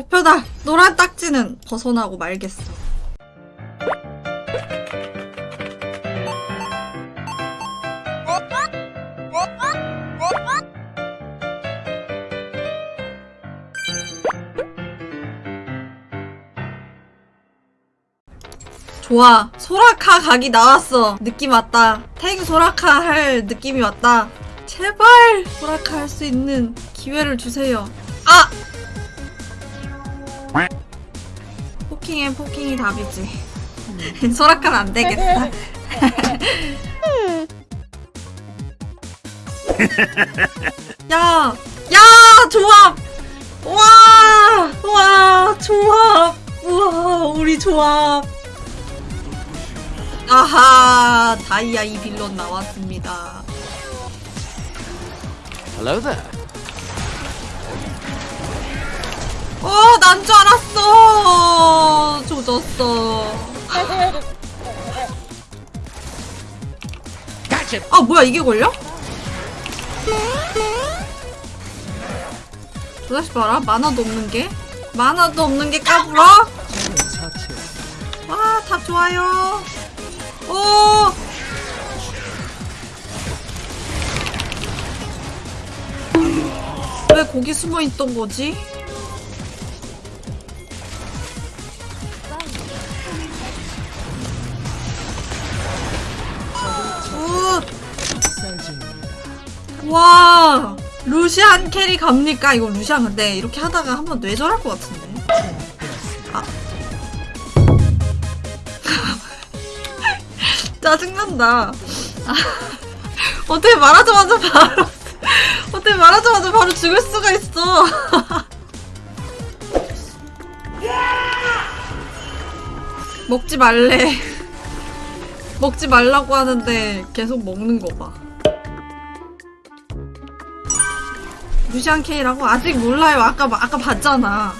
목표다! 노란 딱지는 벗어나고 말겠어. 좋아. 소라카 각이 나왔어. 느낌 왔다. 탱 소라카 할 느낌이 왔다. 제발 소라카 할 수 있는 기회를 주세요. 아! 포킹엔 포킹이 답이지. 소라카는 안 되겠다. 야! 야! 조합! 와! 와! 조합! 우와! 우리 조합! 아하! 다이아 이 빌런 나왔습니다. Hello there. 어, 난 줄 알았어! Gotcha. 아, 뭐야, 이게 걸려? 저 자식 봐라. 만화도 없는 게. 만화도 없는 게 까불어? 와, 다 좋아요. 오! 왜 거기 숨어 있던 거지? 와! 루시안 carry 갑니까? 이거 루시안 근데 이렇게 하다가 한번 뇌절할 것 같은데. 아. 짜증난다. 아. 어떻게 말하자마자 바로 어떻게 말하자마자 바로 죽을 수가 있어. 먹지 말래. 먹지 말라고 하는데 계속 먹는 거 봐. 루시안 K라고 아직 몰라요. 아까 아까 봤잖아.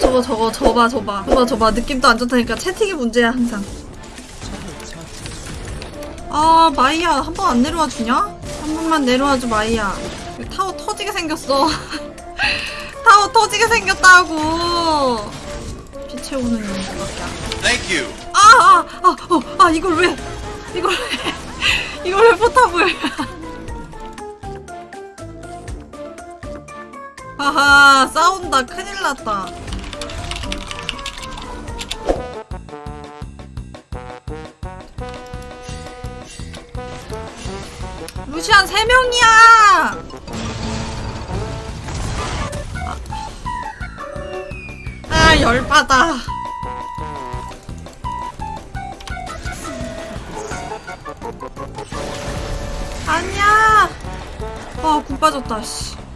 저거 저거 저봐 저봐 저봐 저봐 느낌도 안 좋다니까 채팅이 문제야 항상. 아 마이야 한 번 안 내려와 주냐? 한 번만 내려와 줘 마이야. 타워 터지게 생겼어. 타워 터지게 생겼다고. 피 채우는 용도밖에 안 돼. Thank you. 아, 아, 아, 어, 아, 이걸 왜, 이걸 왜, 이걸 왜 포탑을. 아하, 싸운다. 큰일 났다. 루시안 3명이야! 아, 열받아. 아니야! 아, 군 빠졌다, 씨.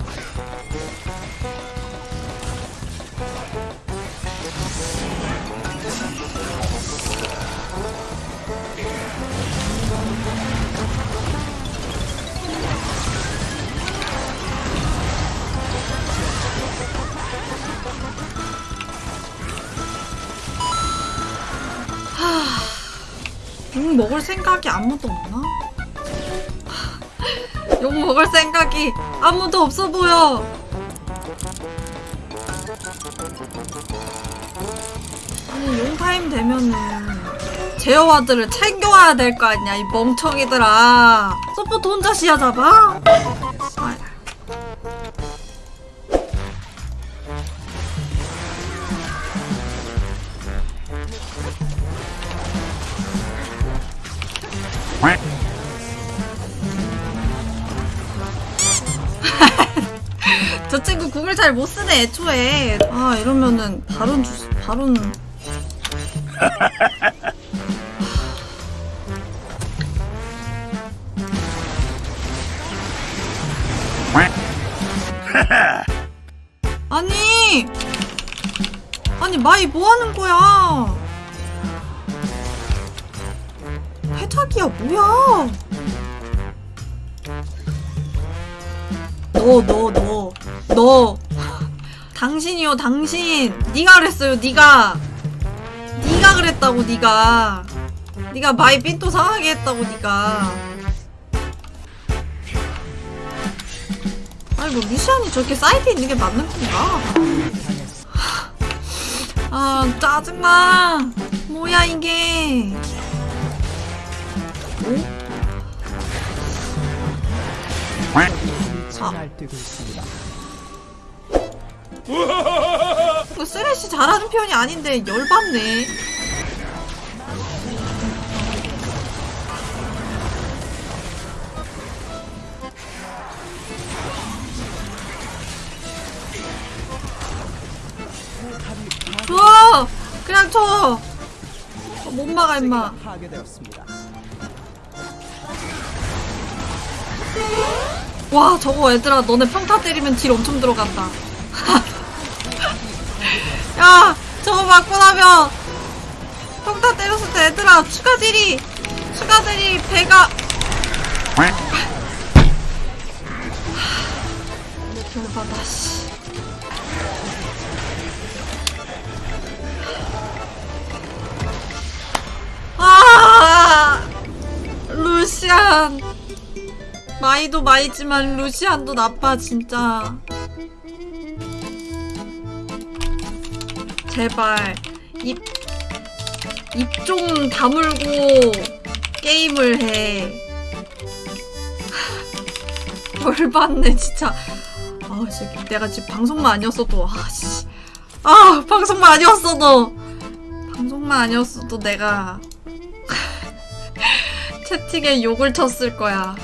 용 먹을 생각이 아무도 없나? 용 먹을 생각이 아무도 없어 보여. 아니 용 타임 되면은 제어 ward를 챙겨와야 될 거 아니야 이 멍청이들아. support 혼자 시야 잡아? 아, 저 친구 궁을 잘 못 쓰네 애초에. 아 이러면은 바론 주 바론. 아니 아니 마이 뭐 하는 거야? 해탁이야 뭐야? 너너 너 너. 당신이요 당신. 네가 그랬어요 네가. 네가 그랬다고 네가. 네가 마이 삔또 상하게 했다고 네가. 아이고 루시안이 저렇게 사이드 있는 게 맞는 건가? 아 짜증나. 뭐야 이게 날뛰고 있습니다. 이거 쓰레쉬 잘하는 편이 아닌데 열받네 줘! 그냥 쳐! 어, 못 막아 임마 와 저거 얘들아 너네 평타 때리면 딜 엄청 들어간다. 야 저거 맞고 나면 평타 때렸을 때 얘들아 추가 딜이 추가 딜이 배가. 열받아 씨 마이도 마이지만 루시안도 나빠 진짜. 제발 입 입 좀 다물고 게임을 해. 열받네 진짜. 아 진짜 내가 지금 방송만 아니었어도 아씨. 아 방송만 아니었어도. 방송만 아니었어도 내가 채팅에 욕을 쳤을 거야